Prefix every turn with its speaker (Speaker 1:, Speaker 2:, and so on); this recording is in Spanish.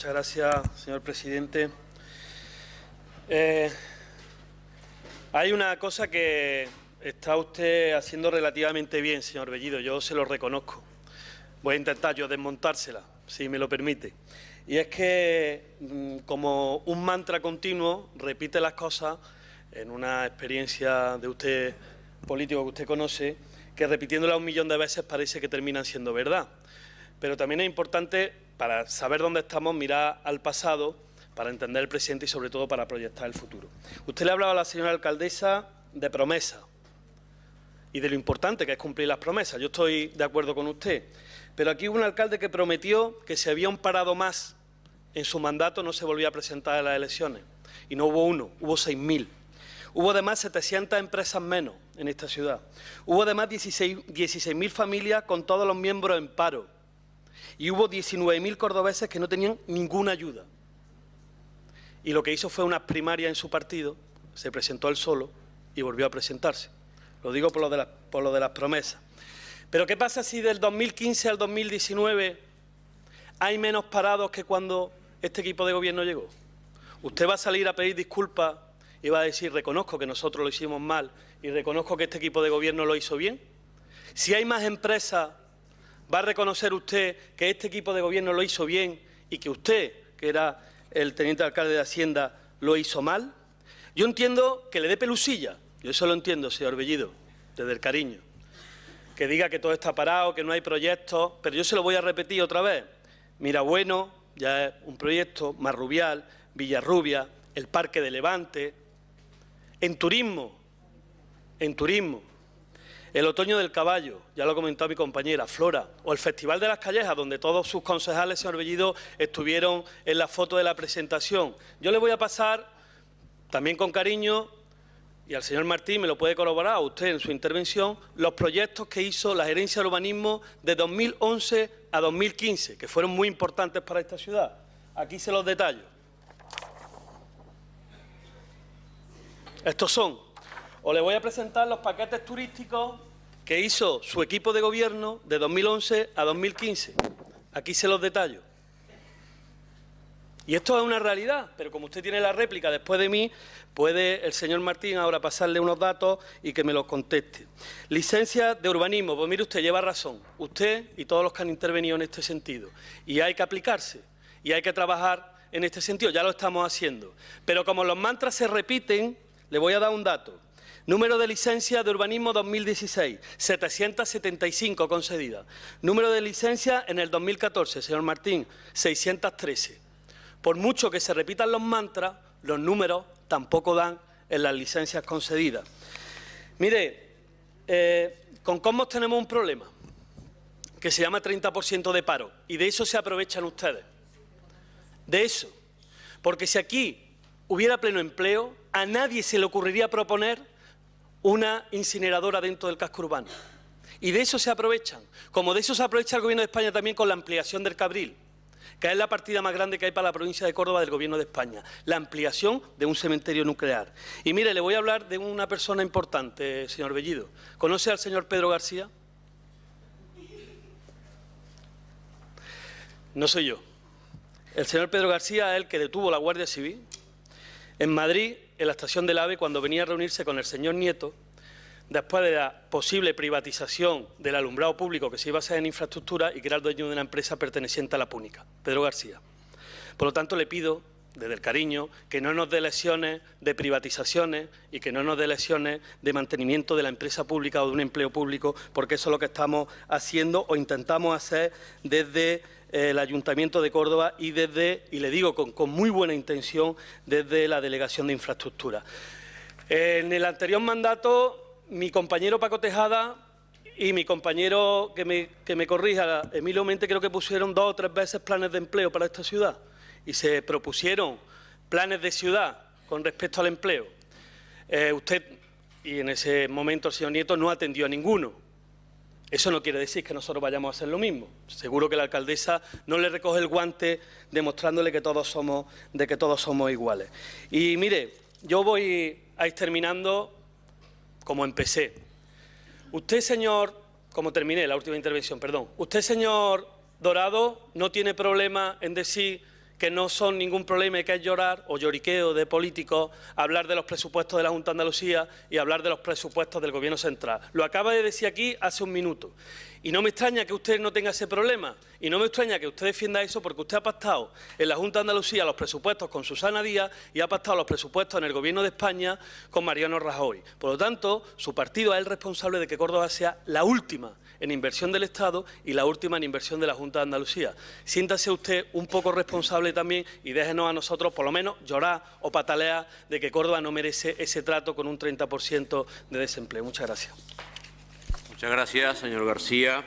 Speaker 1: Muchas gracias, señor presidente. Eh, hay una cosa que está usted haciendo relativamente bien, señor Bellido, yo se lo reconozco. Voy a intentar yo desmontársela, si me lo permite. Y es que, mm, como un mantra continuo, repite las cosas en una experiencia de usted político que usted conoce, que repitiéndola un millón de veces parece que terminan siendo verdad. Pero también es importante, para saber dónde estamos, mirar al pasado, para entender el presente y sobre todo para proyectar el futuro. Usted le ha hablado a la señora alcaldesa de promesa y de lo importante que es cumplir las promesas. Yo estoy de acuerdo con usted. Pero aquí hubo un alcalde que prometió que si había un parado más en su mandato no se volvía a presentar a las elecciones. Y no hubo uno, hubo 6.000. Hubo además 700 empresas menos en esta ciudad. Hubo además 16.000 familias con todos los miembros en paro. Y hubo 19.000 cordobeses que no tenían ninguna ayuda. Y lo que hizo fue unas primarias en su partido, se presentó él solo y volvió a presentarse. Lo digo por lo de, las promesas. Pero ¿qué pasa si del 2015 al 2019 hay menos parados que cuando este equipo de gobierno llegó? Usted va a salir a pedir disculpas y va a decir, reconozco que nosotros lo hicimos mal y reconozco que este equipo de gobierno lo hizo bien. Si hay más empresas, ¿va a reconocer usted que este equipo de gobierno lo hizo bien y que usted, que era el teniente alcalde de Hacienda, lo hizo mal? Yo entiendo que le dé pelusilla, yo eso lo entiendo, señor Bellido, desde el cariño. Que diga que todo está parado, que no hay proyectos, pero yo se lo voy a repetir otra vez. Mira, bueno, ya es un proyecto, Marrubial, Villarrubia, el Parque de Levante, en turismo, en turismo, el otoño del caballo, ya lo ha comentado mi compañera, Flora, o el Festival de las Callejas, donde todos sus concejales, señor Bellido, estuvieron en la foto de la presentación. Yo le voy a pasar, también con cariño, y al señor Martín me lo puede corroborar a usted en su intervención, los proyectos que hizo la gerencia de urbanismo de 2011 a 2015, que fueron muy importantes para esta ciudad. Aquí se los detallo. Estos son, o le voy a presentar los paquetes turísticos que hizo su equipo de gobierno de 2011 a 2015. Aquí se los detallo. Y esto es una realidad, pero como usted tiene la réplica después de mí, puede el señor Martín ahora pasarle unos datos y que me los conteste. Licencia de urbanismo, pues mire usted, lleva razón, usted y todos los que han intervenido en este sentido. Y hay que aplicarse, y hay que trabajar en este sentido, ya lo estamos haciendo. Pero como los mantras se repiten, le voy a dar un dato. Número de licencias de urbanismo 2016, 775 concedidas. Número de licencias en el 2014, señor Martín, 613. Por mucho que se repitan los mantras, los números tampoco dan en las licencias concedidas. Mire, eh, con Cosmos tenemos un problema, que se llama 30% de paro, y de eso se aprovechan ustedes. De eso. Porque si aquí hubiera pleno empleo, a nadie se le ocurriría proponer una incineradora dentro del casco urbano. Y de eso se aprovechan, como de eso se aprovecha el Gobierno de España también con la ampliación del Cabril, que es la partida más grande que hay para la provincia de Córdoba del Gobierno de España, la ampliación de un cementerio nuclear. Y mire, le voy a hablar de una persona importante, señor Bellido. ¿Conoce al señor Pedro García? No soy yo. El señor Pedro García es el que detuvo la Guardia Civil en Madrid en la estación del AVE cuando venía a reunirse con el señor Nieto, después de la posible privatización del alumbrado público que se iba a hacer en infraestructura y que era el dueño de una empresa perteneciente a la Púnica, Pedro García. Por lo tanto, le pido, desde el cariño, que no nos dé lesiones de privatizaciones y que no nos dé lesiones de mantenimiento de la empresa pública o de un empleo público, porque eso es lo que estamos haciendo o intentamos hacer desde el Ayuntamiento de Córdoba y desde, y le digo con, muy buena intención, desde la Delegación de Infraestructura. En el anterior mandato, mi compañero Paco Tejada y mi compañero que me, que me corrija, Emilio Mente, creo que pusieron dos o tres veces planes de empleo para esta ciudad y se propusieron planes de ciudad con respecto al empleo. Eh, usted, y en ese momento el señor Nieto, no atendió a ninguno. Eso no quiere decir que nosotros vayamos a hacer lo mismo. Seguro que la alcaldesa no le recoge el guante demostrándole que todos somos, de que todos somos iguales. Y mire, yo voy a ir terminando como empecé. Usted, señor, como terminé la última intervención, perdón, usted, señor Dorado, no tiene problema en decir que no son ningún problema y que es llorar o lloriqueo de políticos hablar de los presupuestos de la Junta de Andalucía y hablar de los presupuestos del Gobierno central. Lo acaba de decir aquí hace un minuto. Y no me extraña que usted no tenga ese problema y no me extraña que usted defienda eso porque usted ha pactado en la Junta de Andalucía los presupuestos con Susana Díaz y ha pactado los presupuestos en el Gobierno de España con Mariano Rajoy. Por lo tanto, su partido es el responsable de que Córdoba sea la última en inversión del Estado y la última en inversión de la Junta de Andalucía. Siéntase usted un poco responsable también y déjenos a nosotros, por lo menos, llorar o patalear de que Córdoba no merece ese trato con un 30% de desempleo. Muchas gracias.
Speaker 2: Muchas gracias, señor García.